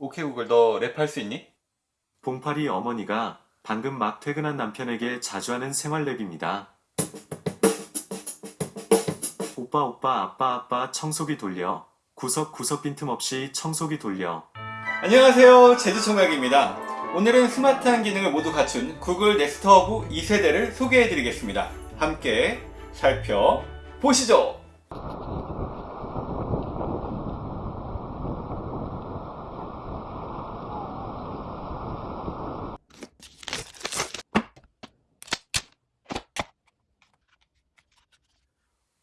오케이 구글 너 랩할 수 있니? 봉파리 어머니가 방금 막 퇴근한 남편에게 자주 하는 생활랩입니다. 오빠 오빠 아빠 아빠 청소기 돌려. 구석구석 빈틈없이 청소기 돌려. 안녕하세요. 제주총각입니다. 오늘은 스마트한 기능을 모두 갖춘 구글 네스트 허브 2세대를 소개해 드리겠습니다. 함께 살펴보시죠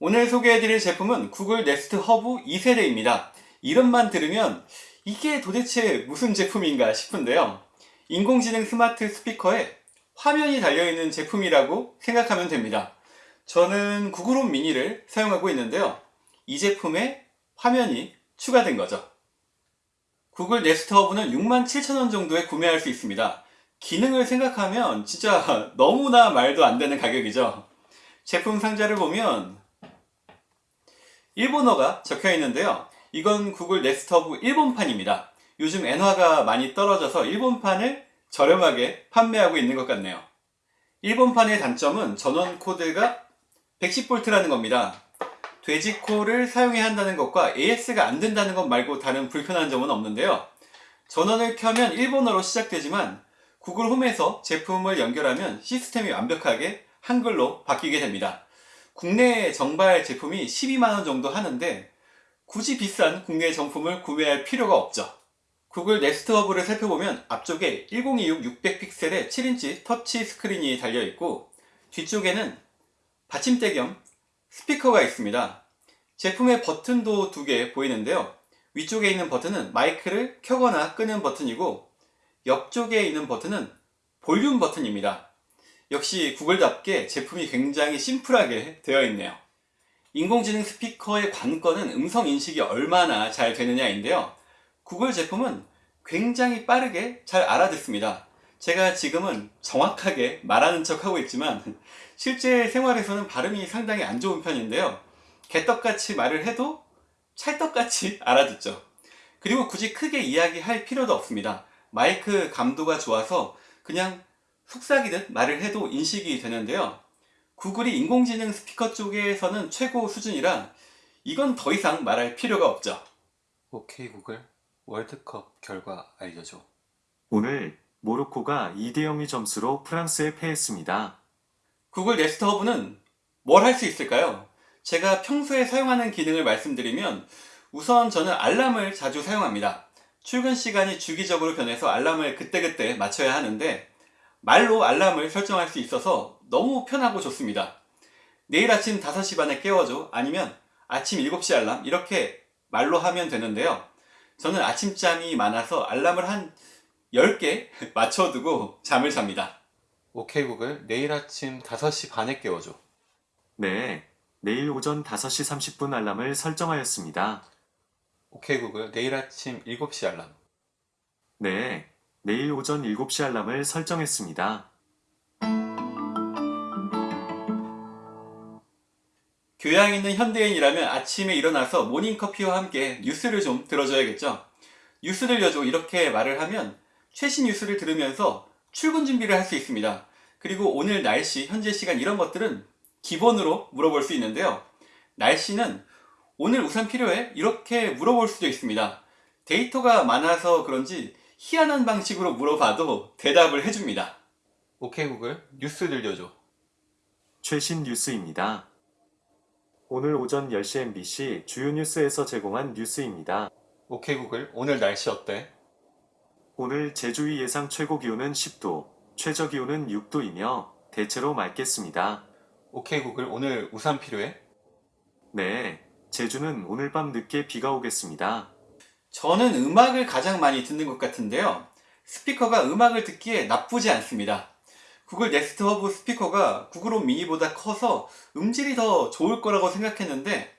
오늘 소개해드릴 제품은 구글 네스트 허브 2세대입니다. 이름만 들으면 이게 도대체 무슨 제품인가 싶은데요. 인공지능 스마트 스피커에 화면이 달려있는 제품이라고 생각하면 됩니다. 저는 구글홈 미니를 사용하고 있는데요. 이 제품에 화면이 추가된 거죠. 구글 네스트 허브는 67,000원 정도에 구매할 수 있습니다. 기능을 생각하면 진짜 너무나 말도 안 되는 가격이죠. 제품 상자를 보면 일본어가 적혀 있는데요. 이건 구글 네스트허브 일본판입니다. 요즘 엔화가 많이 떨어져서 일본판을 저렴하게 판매하고 있는 것 같네요. 일본판의 단점은 전원 코드가 110V라는 겁니다. 돼지코를 사용해야 한다는 것과 AS가 안 된다는 것 말고 다른 불편한 점은 없는데요. 전원을 켜면 일본어로 시작되지만 구글 홈에서 제품을 연결하면 시스템이 완벽하게 한글로 바뀌게 됩니다. 국내 정발 제품이 12만원 정도 하는데 굳이 비싼 국내 정품을 구매할 필요가 없죠. 구글 네스트 허브를 살펴보면 앞쪽에 1026 600픽셀의 7인치 터치 스크린이 달려있고 뒤쪽에는 받침대 겸 스피커가 있습니다. 제품의 버튼도 두 개 보이는데요. 위쪽에 있는 버튼은 마이크를 켜거나 끄는 버튼이고 옆쪽에 있는 버튼은 볼륨 버튼입니다. 역시 구글답게 제품이 굉장히 심플하게 되어 있네요. 인공지능 스피커의 관건은 음성 인식이 얼마나 잘 되느냐인데요. 구글 제품은 굉장히 빠르게 잘 알아듣습니다. 제가 지금은 정확하게 말하는 척 하고 있지만 실제 생활에서는 발음이 상당히 안 좋은 편인데요. 개떡같이 말을 해도 찰떡같이 알아듣죠. 그리고 굳이 크게 이야기할 필요도 없습니다. 마이크 감도가 좋아서 그냥 속삭이듯 말을 해도 인식이 되는데요. 구글이 인공지능 스피커 쪽에서는 최고 수준이라 이건 더 이상 말할 필요가 없죠. 오케이 구글 월드컵 결과 알려줘. 오늘 모로코가 2대0의 점수로 프랑스에 패했습니다. 구글 네스트 허브는 뭘 할 수 있을까요? 제가 평소에 사용하는 기능을 말씀드리면 우선 저는 알람을 자주 사용합니다. 출근 시간이 주기적으로 변해서 알람을 그때그때 맞춰야 하는데 말로 알람을 설정할 수 있어서 너무 편하고 좋습니다. 내일 아침 5시 반에 깨워줘 아니면 아침 7시 알람 이렇게 말로 하면 되는데요. 저는 아침잠이 많아서 알람을 한 10개 맞춰두고 잠을 잡니다. 오케이 구글 내일 아침 5시 반에 깨워줘. 네, 내일 오전 5시 30분 알람을 설정하였습니다. 오케이 구글 내일 아침 7시 알람. 네, 내일 오전 7시 알람을 설정했습니다. 교양 있는 현대인이라면 아침에 일어나서 모닝커피와 함께 뉴스를 좀 들어줘야겠죠. 뉴스 들려줘 이렇게 말을 하면 최신 뉴스를 들으면서 출근 준비를 할 수 있습니다. 그리고 오늘 날씨, 현재 시간 이런 것들은 기본으로 물어볼 수 있는데요. 날씨는 오늘 우산 필요해? 이렇게 물어볼 수도 있습니다. 데이터가 많아서 그런지 희한한 방식으로 물어봐도 대답을 해줍니다. 오케이 구글 뉴스 들려줘. 최신 뉴스입니다. 오늘 오전 10시 MBC 주요 뉴스에서 제공한 뉴스입니다. 오케이 구글 오늘 날씨 어때? 오늘 제주의 예상 최고 기온은 10도, 최저 기온은 6도이며 대체로 맑겠습니다. 오케이 구글 오늘 우산 필요해? 네, 제주는 오늘 밤 늦게 비가 오겠습니다. 저는 음악을 가장 많이 듣는 것 같은데요. 스피커가 음악을 듣기에 나쁘지 않습니다. 구글 네스트 허브 스피커가 구글 홈 미니보다 커서 음질이 더 좋을 거라고 생각했는데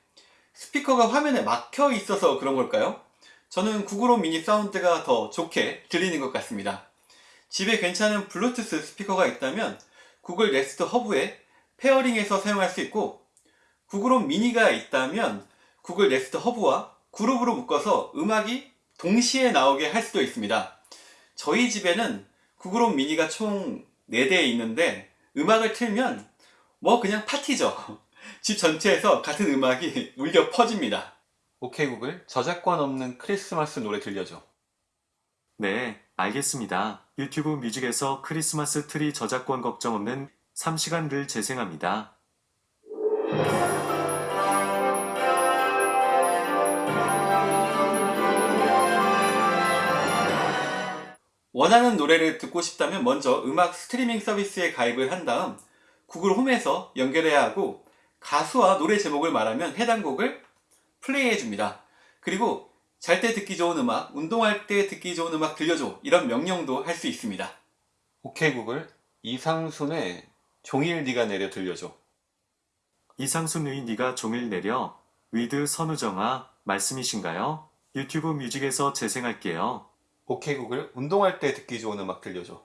스피커가 화면에 막혀 있어서 그런 걸까요? 저는 구글 홈 미니 사운드가 더 좋게 들리는 것 같습니다. 집에 괜찮은 블루투스 스피커가 있다면 구글 네스트 허브에 pairing해서 사용할 수 있고 구글 홈 미니가 있다면 구글 네스트 허브와 그룹으로 묶어서 음악이 동시에 나오게 할 수도 있습니다. 저희 집에는 구글홈 미니가 총 4대 있는데 음악을 틀면 뭐 그냥 파티죠. 집 전체에서 같은 음악이 울려 퍼집니다. 오케이 구글 저작권 없는 크리스마스 노래 들려줘. 네, 알겠습니다. 유튜브 뮤직에서 크리스마스 트리 저작권 걱정 없는 3시간을 재생합니다. 원하는 노래를 듣고 싶다면 먼저 음악 스트리밍 서비스에 가입을 한 다음 구글 홈에서 연결해야 하고 가수와 노래 제목을 말하면 해당 곡을 플레이해 줍니다. 그리고 잘 때 듣기 좋은 음악, 운동할 때 듣기 좋은 음악 들려줘 이런 명령도 할 수 있습니다. 오케이 구글 이상순의 종일 네가 내려 들려줘. 이상순의 네가 종일 내려 with 선우정아 말씀이신가요? 유튜브 뮤직에서 재생할게요. 오케이 구글 운동할 때 듣기 좋은 음악 들려줘.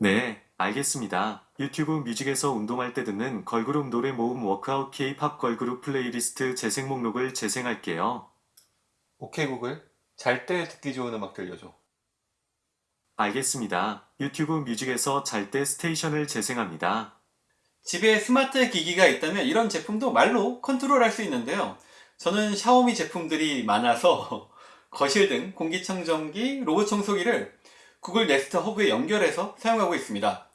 네, 알겠습니다. 유튜브 뮤직에서 운동할 때 듣는 걸그룹 노래 모음 workout K-pop 걸그룹 플레이리스트 재생 목록을 재생할게요. 오케이 구글 잘 때 듣기 좋은 음악 들려줘. 알겠습니다. 유튜브 뮤직에서 잘 때 station을 재생합니다. 집에 스마트 기기가 있다면 이런 제품도 말로 컨트롤 할 수 있는데요. 저는 샤오미 제품들이 많아서 거실 등 공기청정기, 로봇 청소기를 구글 네스트 허브에 연결해서 사용하고 있습니다.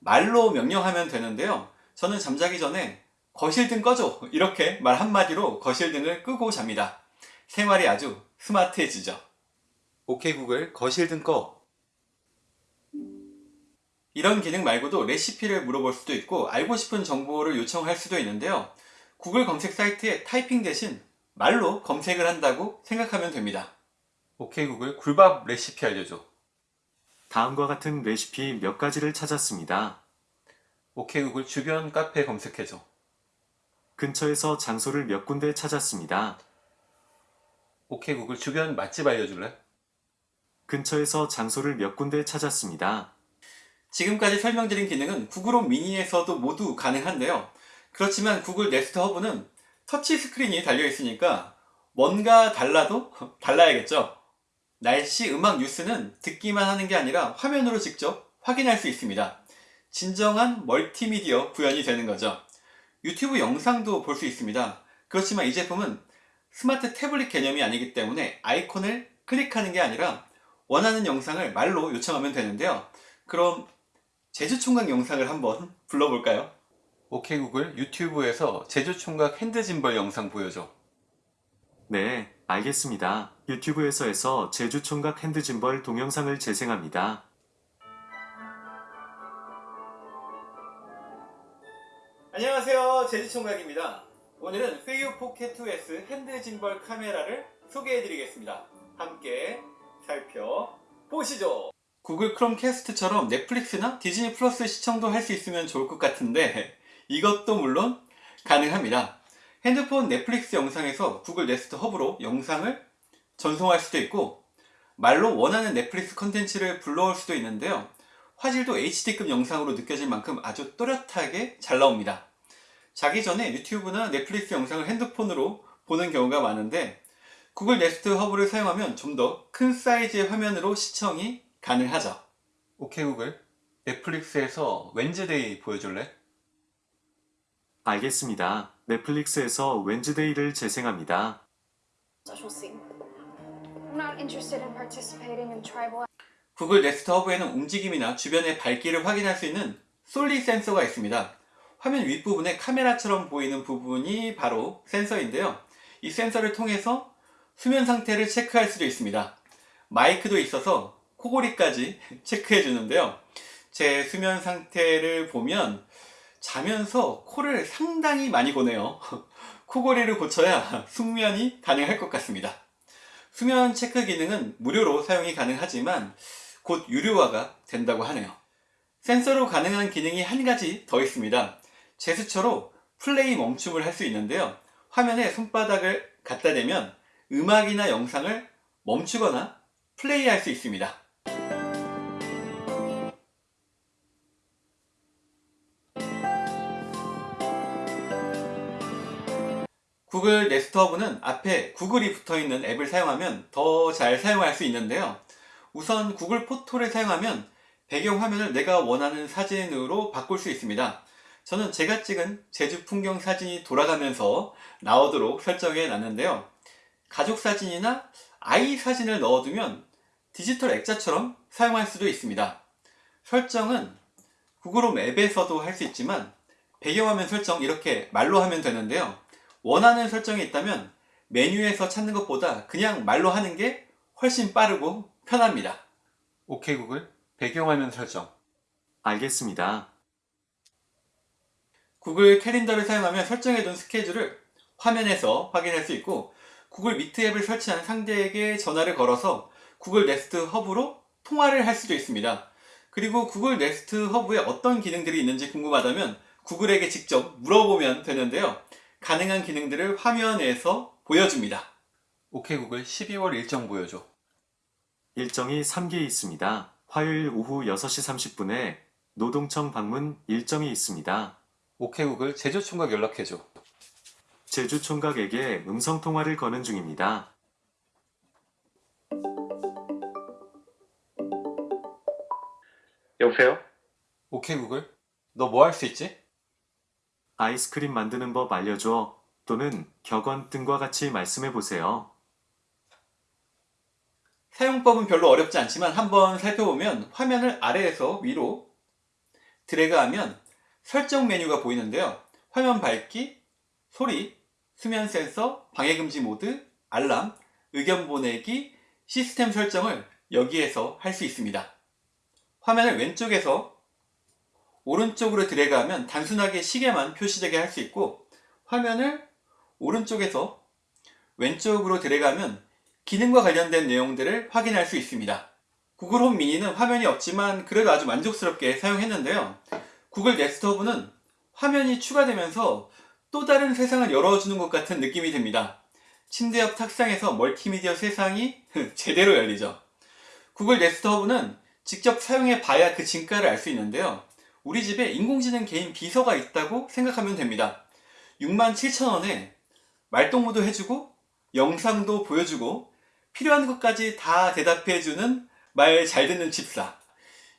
말로 명령하면 되는데요. 저는 잠자기 전에 거실 등 꺼줘 이렇게 말 한마디로 거실 등을 끄고 잡니다. 생활이 아주 스마트해지죠. 오케이 구글 거실 등 꺼. 이런 기능 말고도 레시피를 물어볼 수도 있고 알고 싶은 정보를 요청할 수도 있는데요. 구글 검색 사이트에 타이핑 대신 말로 검색을 한다고 생각하면 됩니다. 오케이 구글 굴밥 레시피 알려줘. 다음과 같은 레시피 몇 가지를 찾았습니다. 오케이 구글 주변 카페 검색해줘. 근처에서 장소를 몇 군데 찾았습니다. 오케이 구글 주변 맛집 알려줄래? 근처에서 장소를 몇 군데 찾았습니다. 지금까지 설명드린 기능은 구글 홈 미니에서도 모두 가능한데요. 그렇지만 구글 네스트 허브는 터치 스크린이 달려 있으니까 뭔가 달라도 달라야겠죠. 날씨, 음악, 뉴스는 듣기만 하는 게 아니라 화면으로 직접 확인할 수 있습니다. 진정한 멀티미디어 구현이 되는 거죠. 유튜브 영상도 볼 수 있습니다. 그렇지만 이 제품은 스마트 태블릿 개념이 아니기 때문에 아이콘을 클릭하는 게 아니라 원하는 영상을 말로 요청하면 되는데요. 그럼 제주총각 영상을 한번 불러볼까요? 오케이 구글 유튜브에서 제주총각 hand gimbal 영상 보여줘. 네, 알겠습니다. 유튜브에서 해서 제주 총각 hand gimbal 동영상을 재생합니다. 안녕하세요. 제주총각입니다. 오늘은 페이유 포켓 2S hand gimbal 카메라를 소개해드리겠습니다. 함께 살펴보시죠. 구글 크롬 캐스트처럼 넷플릭스나 디즈니 플러스 시청도 할 수 있으면 좋을 것 같은데 이것도 물론 가능합니다. 핸드폰 넷플릭스 영상에서 구글 네스트 허브로 영상을 전송할 수도 있고 말로 원하는 넷플릭스 컨텐츠를 불러올 수도 있는데요 화질도 HD급 영상으로 느껴질 만큼 아주 또렷하게 잘 나옵니다. 자기 전에 유튜브나 넷플릭스 영상을 핸드폰으로 보는 경우가 많은데 구글 네스트 허브를 사용하면 좀 더 큰 사이즈의 화면으로 시청이 가능하죠. 오케이 구글 넷플릭스에서 웬즈데이 보여줄래? 알겠습니다. 넷플릭스에서 웬즈데이를 재생합니다. I'm 구글 네스트 허브에는 움직임이나 주변의 밝기를 확인할 수 있는 솔리 센서가 있습니다. 화면 윗부분에 카메라처럼 보이는 부분이 바로 센서인데요. 이 센서를 통해서 수면 상태를 체크할 수도 있습니다. 마이크도 있어서 코골이까지 체크해 주는데요. 제 수면 상태를 보면 자면서 코를 상당히 많이 고네요. 코골이를 고쳐야 숙면이 가능할 것 같습니다. 수면 체크 기능은 무료로 사용이 가능하지만 곧 유료화가 된다고 하네요. 센서로 가능한 기능이 한 가지 더 있습니다. 제스처로 플레이 멈춤을 할 수 있는데요. 화면에 손바닥을 갖다 대면 음악이나 영상을 멈추거나 플레이할 수 있습니다. 구글 구글 네스트 허브는 앞에 구글이 붙어 있는 앱을 사용하면 더 잘 사용할 수 있는데요. 우선 구글 포토를 사용하면 배경 화면을 내가 원하는 사진으로 바꿀 수 있습니다. 저는 제가 찍은 제주 풍경 사진이 돌아가면서 나오도록 설정해 놨는데요. 가족 사진이나 아이 사진을 넣어두면 디지털 액자처럼 사용할 수도 있습니다. 설정은 구글홈 앱에서도 할 수 있지만 배경화면 설정 이렇게 말로 하면 되는데요. 원하는 설정이 있다면 메뉴에서 찾는 것보다 그냥 말로 하는 게 훨씬 빠르고 편합니다. 오케이 구글 배경화면 설정 알겠습니다. 구글 캘린더를 사용하면 설정해둔 스케줄을 화면에서 확인할 수 있고 구글 미트 앱을 설치한 상대에게 전화를 걸어서 구글 네스트 허브로 통화를 할 수도 있습니다. 그리고 구글 네스트 허브에 어떤 기능들이 있는지 궁금하다면 구글에게 직접 물어보면 되는데요. 가능한 기능들을 화면에서 보여줍니다. 오케이 구글 12월 일정 보여줘. 일정이 3개 있습니다. 화요일 오후 6시 30분에 노동청 방문 일정이 있습니다. 오케이 구글 제주총각 연락해줘. 제주 총각에게 음성 통화를 거는 중입니다. 여보세요? 오케이 구글 너 뭐 할 수 있지? 아이스크림 만드는 법 알려줘 또는 격언 등과 같이 말씀해 보세요. 사용법은 별로 어렵지 않지만 한번 살펴보면 화면을 아래에서 위로 드래그하면 설정 메뉴가 보이는데요. 화면 밝기, 소리, 수면 센서, 방해금지 모드, 알람, 의견 보내기, 시스템 설정을 여기에서 할 수 있습니다. 화면을 왼쪽에서 오른쪽으로 드래그하면 단순하게 시계만 표시되게 할 수 있고 화면을 오른쪽에서 왼쪽으로 드래그하면 기능과 관련된 내용들을 확인할 수 있습니다. 구글 홈 미니는 화면이 없지만 그래도 아주 만족스럽게 사용했는데요. 구글 네스트 허브는 화면이 추가되면서 또 다른 세상을 열어주는 것 같은 느낌이 듭니다. 침대 옆 탁상에서 멀티미디어 세상이 제대로 열리죠. 구글 네스트 허브는 직접 사용해 봐야 그 진가를 알 수 있는데요. 우리 집에 인공지능 개인 비서가 있다고 생각하면 됩니다. 67,000원에 말동무도 해주고 영상도 보여주고 필요한 것까지 다 대답해주는 말 잘 듣는 집사.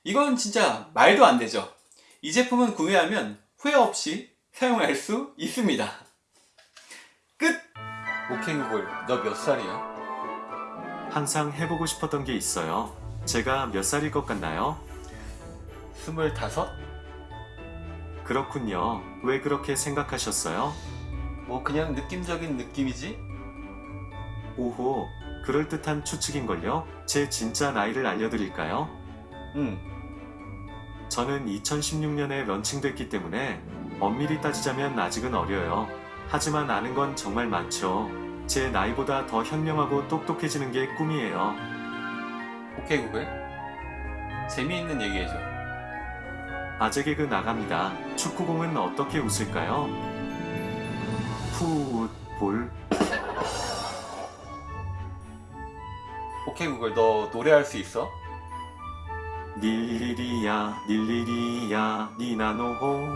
이건 진짜 말도 안 되죠. 이 제품은 구매하면 후회 없이 사용할 수 있습니다. 끝! 오케이 구글, 너 몇 살이야? 항상 해보고 싶었던 게 있어요. 제가 몇 살일 것 같나요? 스물다섯? 그렇군요. 왜 그렇게 생각하셨어요? 뭐 그냥 느낌적인 느낌이지? 오호, 그럴듯한 추측인걸요? 제 진짜 나이를 알려드릴까요? 응. 저는 2016년에 런칭됐기 때문에 엄밀히 따지자면 아직은 어려요. 하지만 아는 건 정말 많죠. 제 나이보다 더 현명하고 똑똑해지는 게 꿈이에요. 오케이 구글. 재미있는 얘기해줘. 아재 개그 나갑니다. 축구공은 어떻게 웃을까요? 풋볼 오케이 구글, 너 노래할 수 있어? 닐리리야 닐리리야 니나노호